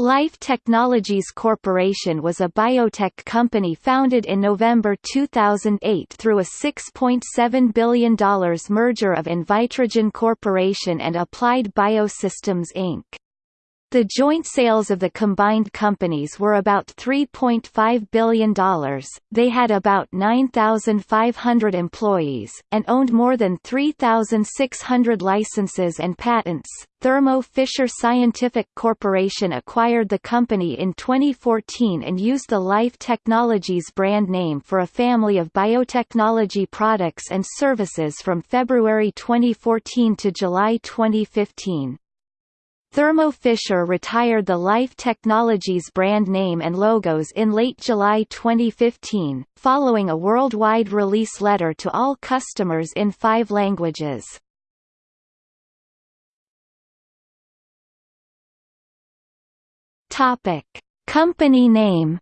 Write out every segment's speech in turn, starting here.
Life Technologies Corporation was a biotech company founded in November 2008 through a $6.7 billion merger of Invitrogen Corporation and Applied Biosystems Inc. The joint sales of the combined companies were about $3.5 billion, they had about 9,500 employees, and owned more than 3,600 licenses and patents. Thermo Fisher Scientific Corporation acquired the company in 2014 and used the Life Technologies brand name for a family of biotechnology products and services from February 2014 to July 2015. Thermo Fisher retired the Life Technologies brand name and logos in late July 2015, following a worldwide release letter to all customers in five languages. Topic: Company name.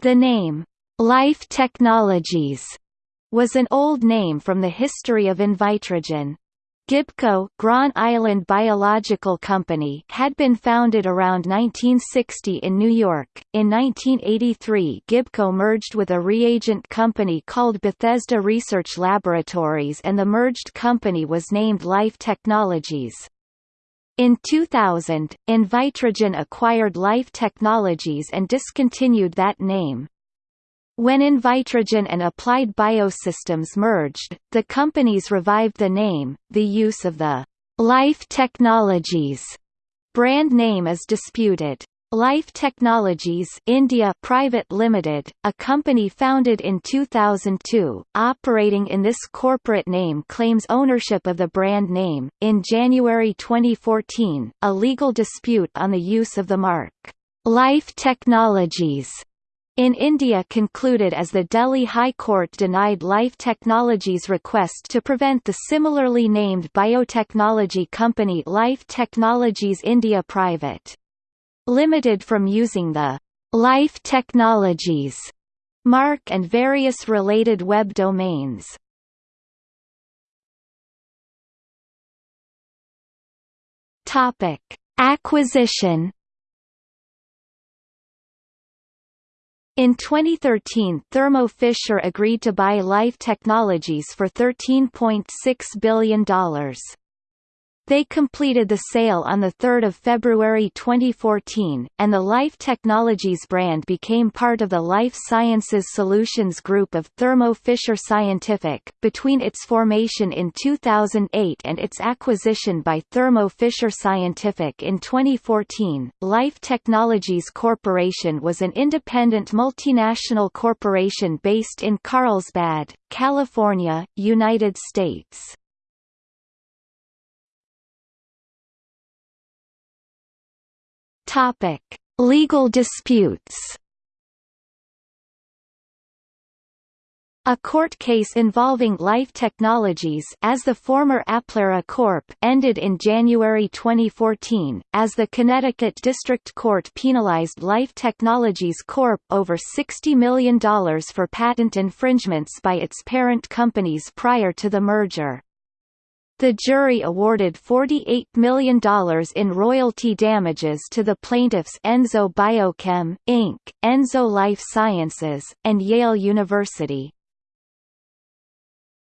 The name Life Technologies was an old name from the history of Invitrogen. Gibco Grand Island Biological Company had been founded around 1960 in New York. In 1983 Gibco merged with a reagent company called Bethesda Research Laboratories and the merged company was named Life Technologies. In 2000, Invitrogen acquired Life Technologies and discontinued that name. When Invitrogen and Applied Biosystems merged, the companies revived the name. The use of the Life Technologies brand name is disputed. Life Technologies India Private Limited, a company founded in 2002, operating in this corporate name claims ownership of the brand name. In January 2014, a legal dispute on the use of the mark Life Technologies in India concluded as the Delhi High Court denied Life Technologies' request to prevent the similarly named biotechnology company Life Technologies India Private. Limited from using the Life Technologies mark and various related web domains. Topic: Acquisition In 2013 Thermo Fisher agreed to buy Life Technologies for $13.6 billion. They completed the sale on 3 February 2014, and the Life Technologies brand became part of the Life Sciences Solutions Group of Thermo Fisher Scientific. Between its formation in 2008 and its acquisition by Thermo Fisher Scientific in 2014, Life Technologies Corporation was an independent multinational corporation based in Carlsbad, California, United States. Topic: Legal disputes. A court case involving Life Technologies as the former Applera Corp. ended in January 2014, as the Connecticut District Court penalized Life Technologies Corp. over $60 million for patent infringements by its parent companies prior to the merger. The jury awarded $48 million in royalty damages to the plaintiffs Enzo Biochem, Inc., Enzo Life Sciences, and Yale University.